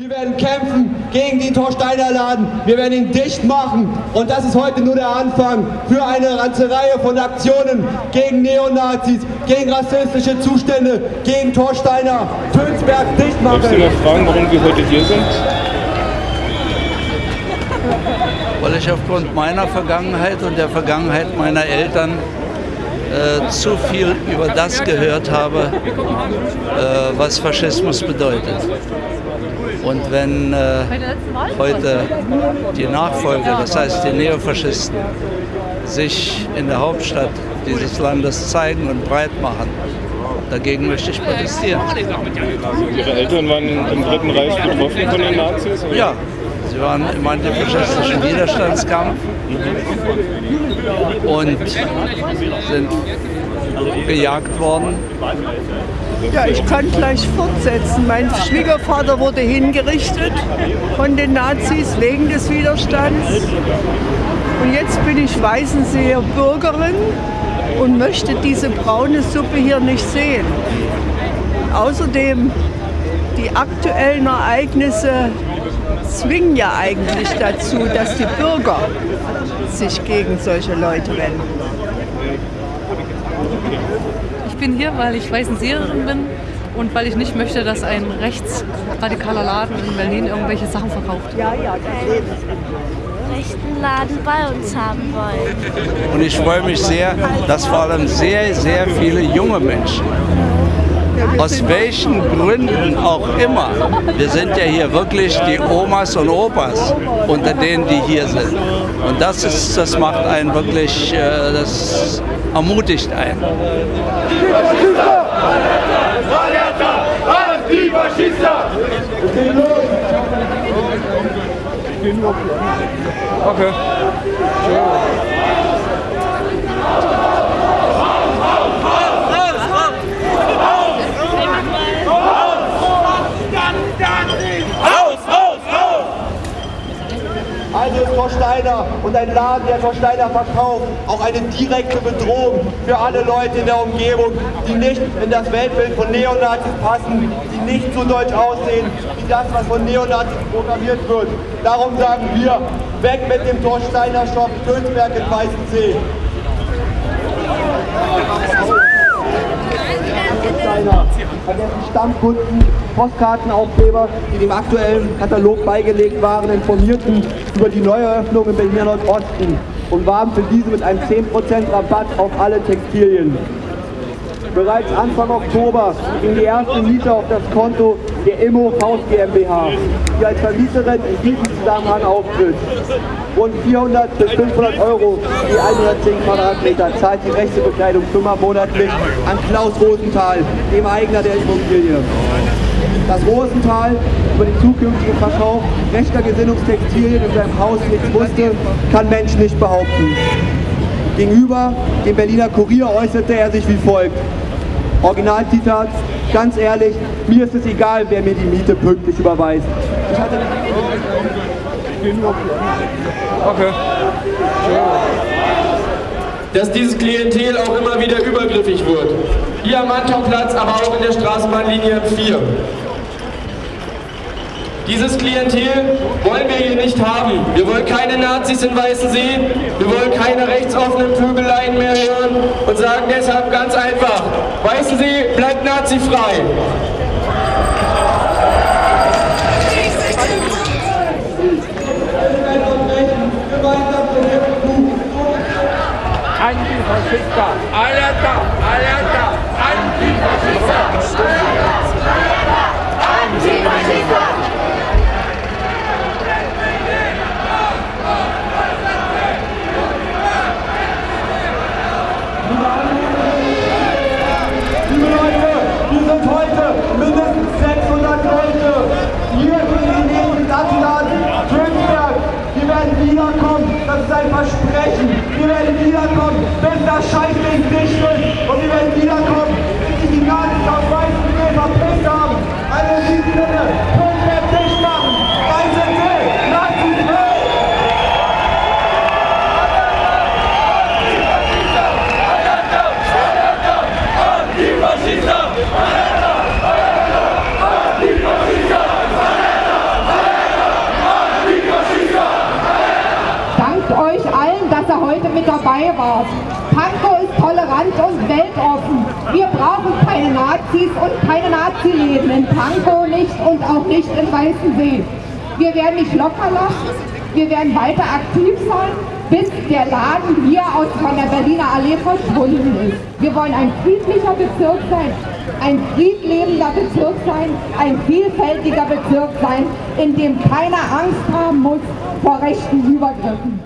Wir werden kämpfen gegen den Torsteiner Laden. Wir werden ihn dicht machen. Und das ist heute nur der Anfang für eine ganze Reihe von Aktionen gegen Neonazis, gegen rassistische Zustände, gegen Torsteiner, Tönsberg dicht machen. Darfst du noch fragen, warum wir heute hier sind? Weil ich aufgrund meiner Vergangenheit und der Vergangenheit meiner Eltern äh, zu viel über das gehört habe, äh, was Faschismus bedeutet. Und wenn äh, heute die Nachfolger, das heißt die Neofaschisten, sich in der Hauptstadt dieses Landes zeigen und breit machen, dagegen möchte ich protestieren. Ihre Eltern waren im Dritten Reich betroffen von den Nazis? oder? Ja, sie waren im antifaschistischen Widerstandskampf und sind gejagt worden. Ja, ich kann gleich fortsetzen. Mein Schwiegervater wurde hingerichtet von den Nazis wegen des Widerstands. Und jetzt bin ich Weißenseer Bürgerin und möchte diese braune Suppe hier nicht sehen. Außerdem, die aktuellen Ereignisse zwingen ja eigentlich dazu, dass die Bürger sich gegen solche Leute wenden. Ich bin hier, weil ich Weißenseerin bin und weil ich nicht möchte, dass ein rechtsradikaler Laden in Berlin irgendwelche Sachen verkauft. Ja, ja, rechten Laden bei uns haben wollen. Und ich freue mich sehr, dass vor allem sehr, sehr viele junge Menschen, aus welchen Gründen auch immer, wir sind ja hier wirklich die Omas und Opas unter denen, die hier sind. Und das, ist, das macht einen wirklich, äh, das ermutigt einen. Okay. Also ist Torsteiner und ein Laden, der Torsteiner verkauft, auch eine direkte Bedrohung für alle Leute in der Umgebung, die nicht in das Weltbild von Neonazis passen, die nicht so deutsch aussehen, wie das, was von Neonazis programmiert wird. Darum sagen wir, weg mit dem Torsteiner Shop Tönsberg in Weißensee. Torsteiner an dessen Stammkunden, Postkartenaufkleber, die dem aktuellen Katalog beigelegt waren, informierten über die Neueröffnung im Berliner Nordosten und warben für diese mit einem 10% Rabatt auf alle Textilien. Bereits Anfang Oktober ging die erste Miete auf das Konto der Immo Faust GmbH, die als Vermieterin in diesem Zusammenhang auftritt. Rund 400 bis 500 Euro die 110 Quadratmeter zahlt die Rechtebekleidung Firma monatlich an Klaus Rosenthal, dem Eigner der Immobilie. Dass Rosenthal über den zukünftigen Verkauf rechter Gesinnungstextilien in seinem Haus nichts wusste, kann Mensch nicht behaupten. Gegenüber dem Berliner Kurier äußerte er sich wie folgt. Originalzitat, ganz ehrlich, mir ist es egal, wer mir die Miete pünktlich überweist. Ich hatte Okay. Dass dieses Klientel auch immer wieder übergriffig wird. Hier am Antonplatz, aber auch in der Straßenbahnlinie 4. Dieses Klientel wollen wir hier nicht haben. Wir wollen keine Nazis in Weißensee, wir wollen keine rechtsoffenen Vögeleien mehr hören und sagen deshalb ganz einfach, Weißensee bleibt nazifrei. антифашиста, алята, алята, антифашиста, алята, антифашиста. Dabei wart. Pankow ist tolerant und weltoffen. Wir brauchen keine Nazis und keine Nazi-Läden in Pankow nicht und auch nicht in Weißensee. Wir werden nicht locker lassen, wir werden weiter aktiv sein, bis der Laden hier aus von der Berliner Allee verschwunden ist. Wir wollen ein friedlicher Bezirk sein, ein friedlebender Bezirk sein, ein vielfältiger Bezirk sein, in dem keiner Angst haben muss vor rechten Übergriffen.